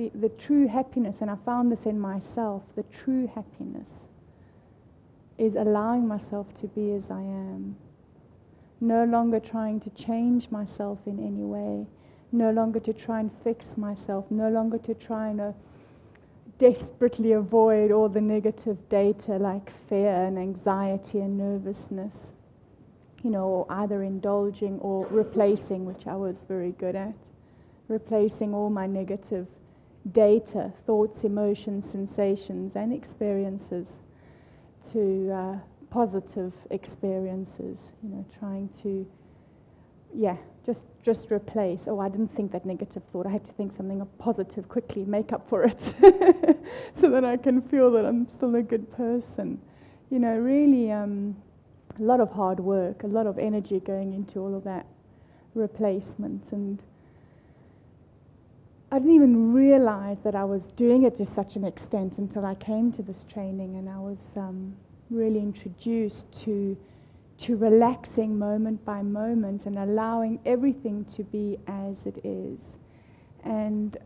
the, the true happiness, and I found this in myself, the true happiness is allowing myself to be as I am. No longer trying to change myself in any way. No longer to try and fix myself. No longer to try and uh, desperately avoid all the negative data like fear and anxiety and nervousness. You know, either indulging or replacing, which I was very good at. Replacing all my negative data, thoughts, emotions, sensations, and experiences to uh, positive experiences, you know, trying to, yeah, just, just replace. Oh, I didn't think that negative thought. I had to think something positive quickly, make up for it, so that I can feel that I'm still a good person. You know, really um, a lot of hard work, a lot of energy going into all of that replacement. And I didn't even realize that I was doing it to such an extent until I came to this training and I was um, really introduced to, to relaxing moment by moment and allowing everything to be as it is. And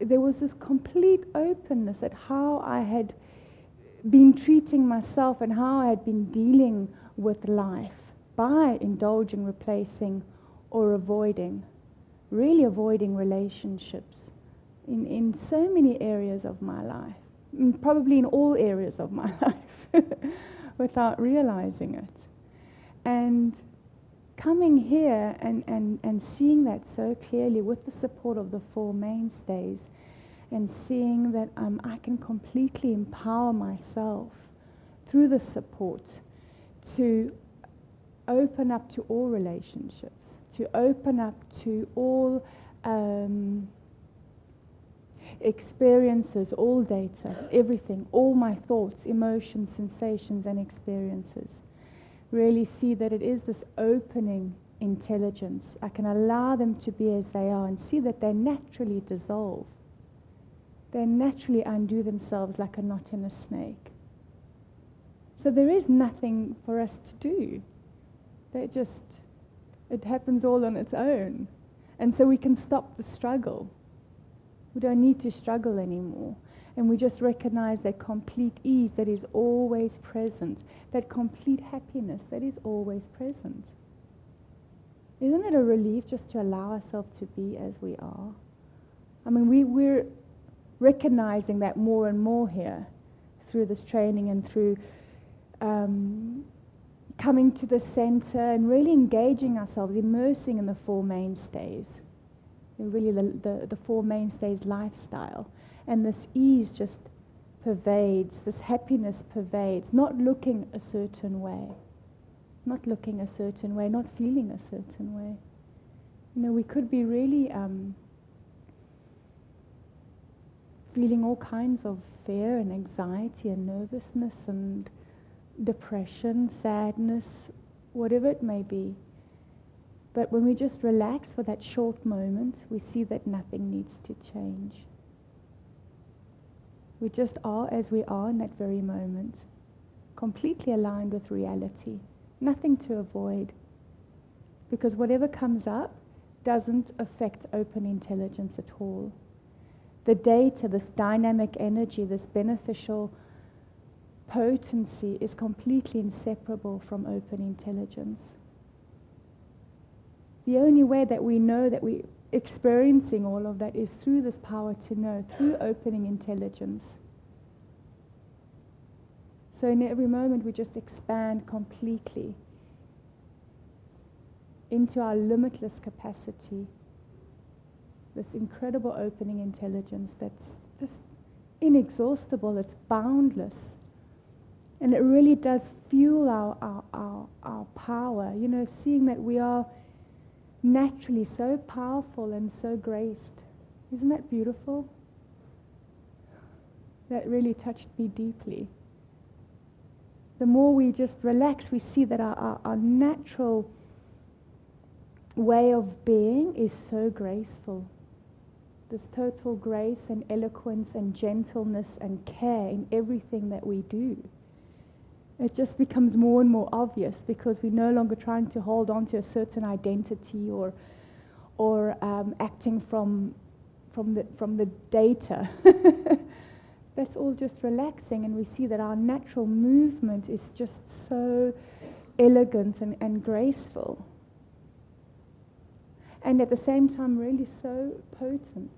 there was this complete openness at how I had been treating myself and how I had been dealing with life by indulging, replacing, or avoiding, really avoiding relationships in, in so many areas of my life, probably in all areas of my life, without realizing it. And coming here and, and, and seeing that so clearly with the support of the Four Mainstays and seeing that um, I can completely empower myself through the support to open up to all relationships, to open up to all um, experiences, all data, everything, all my thoughts, emotions, sensations, and experiences. Really see that it is this opening intelligence. I can allow them to be as they are and see that they naturally dissolve. They naturally undo themselves like a knot in a snake. So there is nothing for us to do. They just, it happens all on its own. And so we can stop the struggle. We don't need to struggle anymore. And we just recognize that complete ease that is always present, that complete happiness that is always present. Isn't it a relief just to allow ourselves to be as we are? I mean, we, we're recognizing that more and more here through this training and through um, coming to the center and really engaging ourselves, immersing in the Four Mainstays really the, the, the Four Mainstays lifestyle. And this ease just pervades, this happiness pervades, not looking a certain way, not looking a certain way, not feeling a certain way. You know, we could be really um, feeling all kinds of fear and anxiety and nervousness and depression, sadness, whatever it may be. But when we just relax for that short moment, we see that nothing needs to change. We just are as we are in that very moment, completely aligned with reality, nothing to avoid. Because whatever comes up doesn't affect open intelligence at all. The data, this dynamic energy, this beneficial potency is completely inseparable from open intelligence. The only way that we know that we're experiencing all of that is through this power to know, through opening intelligence. So in every moment we just expand completely into our limitless capacity, this incredible opening intelligence that's just inexhaustible, it's boundless. And it really does fuel our, our, our, our power, you know, seeing that we are naturally so powerful and so graced. Isn't that beautiful? That really touched me deeply. The more we just relax, we see that our, our, our natural way of being is so graceful. This total grace and eloquence and gentleness and care in everything that we do it just becomes more and more obvious because we're no longer trying to hold on to a certain identity or, or um, acting from from the, from the data. That's all just relaxing, and we see that our natural movement is just so elegant and, and graceful. And at the same time, really so potent.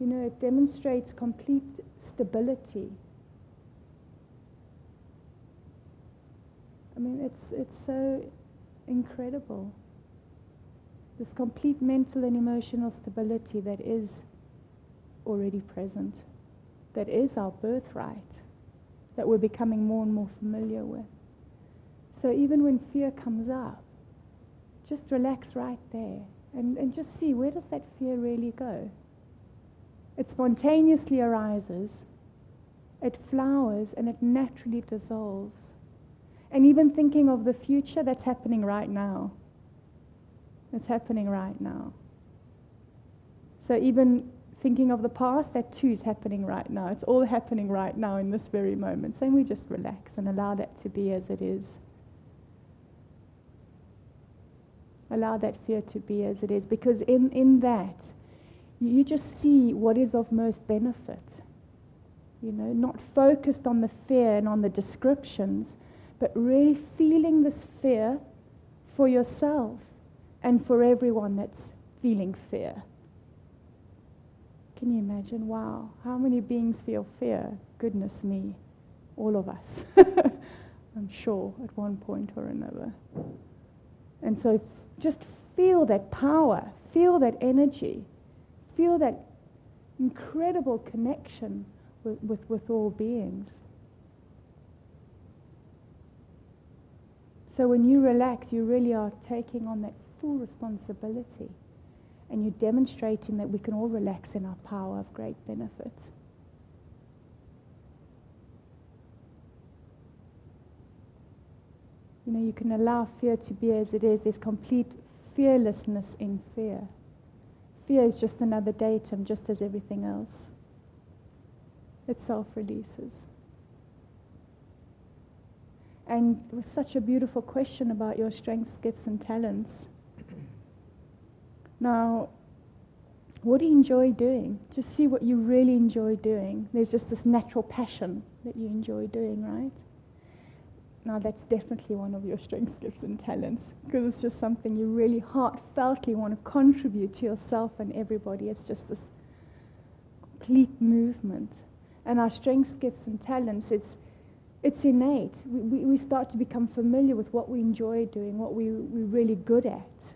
You know, it demonstrates complete stability. I mean, it's, it's so incredible. This complete mental and emotional stability that is already present, that is our birthright, that we're becoming more and more familiar with. So even when fear comes up, just relax right there and, and just see where does that fear really go? It spontaneously arises, it flowers, and it naturally dissolves. And even thinking of the future, that's happening right now. It's happening right now. So even thinking of the past, that too is happening right now. It's all happening right now in this very moment. So we just relax and allow that to be as it is. Allow that fear to be as it is. Because in, in that, you just see what is of most benefit. You know, not focused on the fear and on the descriptions, but really feeling this fear for yourself and for everyone that's feeling fear. Can you imagine? Wow, how many beings feel fear? Goodness me, all of us. I'm sure at one point or another. And so just feel that power, feel that energy feel that incredible connection with, with, with all beings. So when you relax, you really are taking on that full responsibility. And you're demonstrating that we can all relax in our power of great benefit. You know, you can allow fear to be as it is. There's complete fearlessness in fear. Fear is just another datum, just as everything else. It self releases. And it was such a beautiful question about your strengths, gifts, and talents. Now, what do you enjoy doing? Just see what you really enjoy doing. There's just this natural passion that you enjoy doing, right? Now, that's definitely one of your strengths, gifts, and talents because it's just something you really heartfeltly want to contribute to yourself and everybody. It's just this complete movement. And our strengths, gifts, and talents, it's, it's innate. We, we, start to become familiar with what we enjoy doing, what we, we're really good at,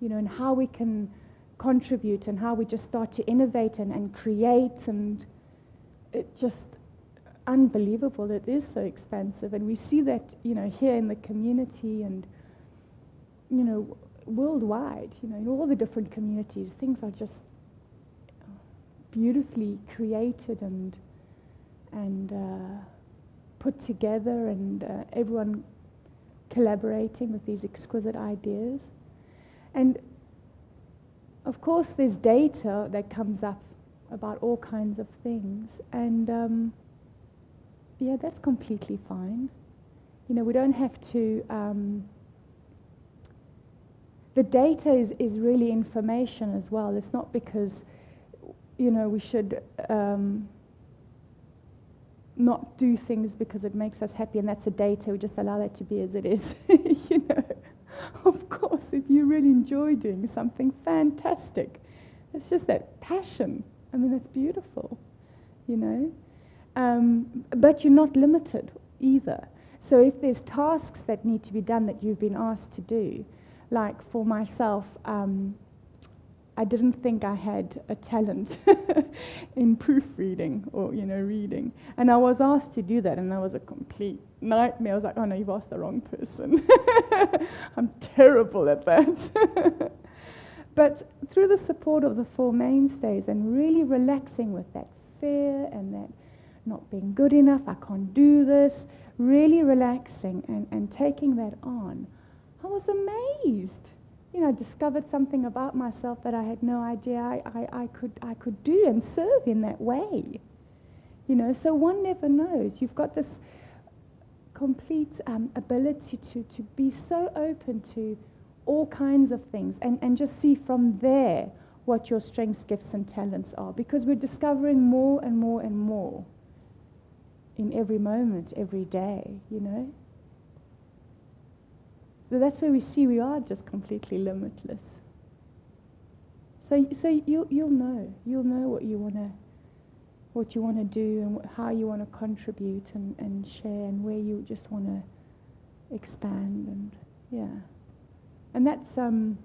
you know, and how we can contribute and how we just start to innovate and, and create and it's just unbelievable. It is so expensive. And we see that, you know, here in the community and, you know, worldwide, you know, in all the different communities, things are just beautifully created and, and uh, put together and uh, everyone collaborating with these exquisite ideas. And of course, there's data that comes up about all kinds of things. And um, yeah, that's completely fine. You know, we don't have to. Um, the data is, is really information as well. It's not because, you know, we should um, not do things because it makes us happy and that's the data. We just allow that to be as it is. you know, of course, if you really enjoy doing something fantastic, it's just that passion. I mean, that's beautiful, you know. Um, but you're not limited either. So if there's tasks that need to be done that you've been asked to do, like for myself, um, I didn't think I had a talent in proofreading or you know reading, and I was asked to do that, and that was a complete nightmare. I was like, "Oh no, you've asked the wrong person. I'm terrible at that." but through the support of the four mainstays and really relaxing with that fear and that not being good enough, I can't do this, really relaxing and, and taking that on, I was amazed. You know, discovered something about myself that I had no idea I, I, I, could, I could do and serve in that way. You know, so one never knows. You've got this complete um, ability to, to be so open to all kinds of things and, and just see from there what your strengths, gifts, and talents are because we're discovering more and more and more in every moment, every day, you know? So that's where we see we are just completely limitless. So, so you'll, you'll know. You'll know what you want to what you want to do and how you want to contribute and, and share and where you just want to expand and yeah. And that's um,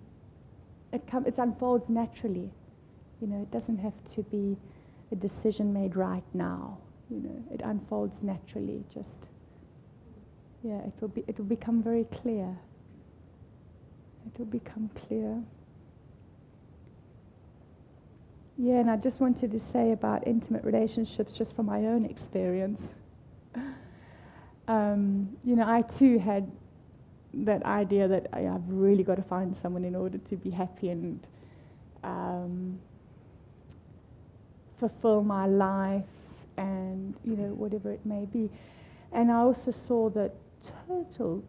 it com- it unfolds naturally. You know, it doesn't have to be a decision made right now. You know, it unfolds naturally. Just yeah, it will be it will become very clear. It will become clear. Yeah, and I just wanted to say about intimate relationships, just from my own experience. Um, you know, I too had that idea that I, have really got to find someone in order to be happy and um, fulfill my life and, you know, whatever it may be. And I also saw the total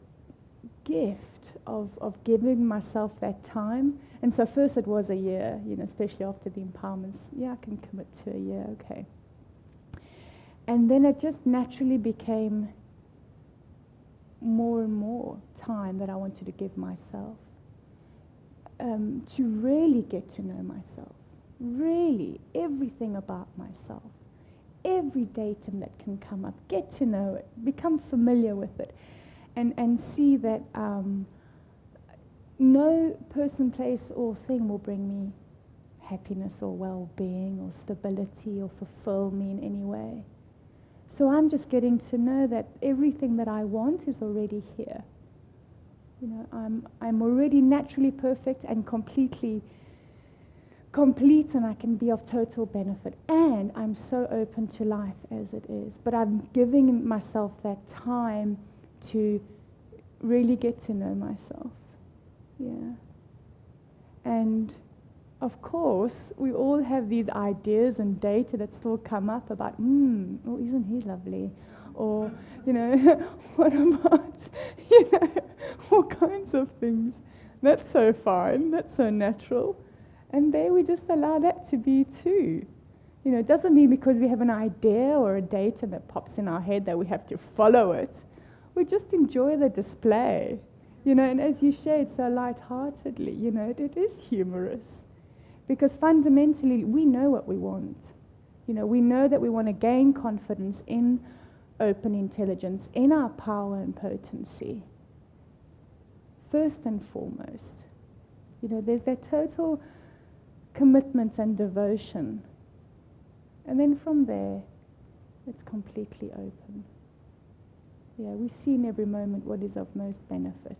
gift of, of giving myself that time. And so first it was a year, you know, especially after the empowerments. Yeah, I can commit to a year, okay. And then it just naturally became more and more time that I wanted to give myself um, to really get to know myself, really everything about myself, every datum that can come up, get to know it, become familiar with it and, and see that um, no person, place, or thing will bring me happiness or well being or stability or fulfill me in any way. So I'm just getting to know that everything that I want is already here. You know, I'm, I'm already naturally perfect and completely complete and I can be of total benefit. And I'm so open to life as it is. But I'm giving myself that time to really get to know myself. Yeah. And of course, we all have these ideas and data that still come up about, hmm, oh, isn't he lovely? Or, you know, what about, you know, all kinds of things. That's so fine, that's so natural. And there we just allow that to be too. You know, it doesn't mean because we have an idea or a data that pops in our head that we have to follow it we just enjoy the display. You know, and as you share it so lightheartedly, you know, it, it is humorous. Because fundamentally, we know what we want. You know, we know that we want to gain confidence in open intelligence, in our power and potency. First and foremost, you know, there's that total commitment and devotion. And then from there, it's completely open. Yeah, we see in every moment what is of most benefit.